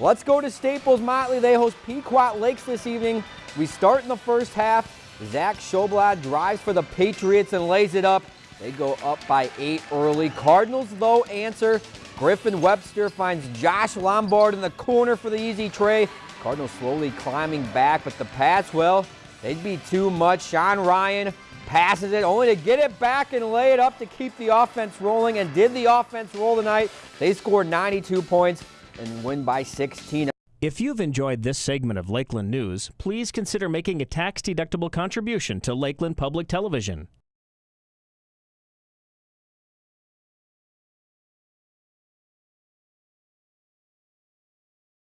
Let's go to Staples Motley. They host Pequot Lakes this evening. We start in the first half. Zach Schoblad drives for the Patriots and lays it up. They go up by eight early. Cardinals, though, answer. Griffin Webster finds Josh Lombard in the corner for the easy trey. Cardinals slowly climbing back, but the Pats, well, they'd be too much. Sean Ryan passes it only to get it back and lay it up to keep the offense rolling. And did the offense roll tonight? They scored 92 points and win by 16. If you've enjoyed this segment of Lakeland News, please consider making a tax-deductible contribution to Lakeland Public Television.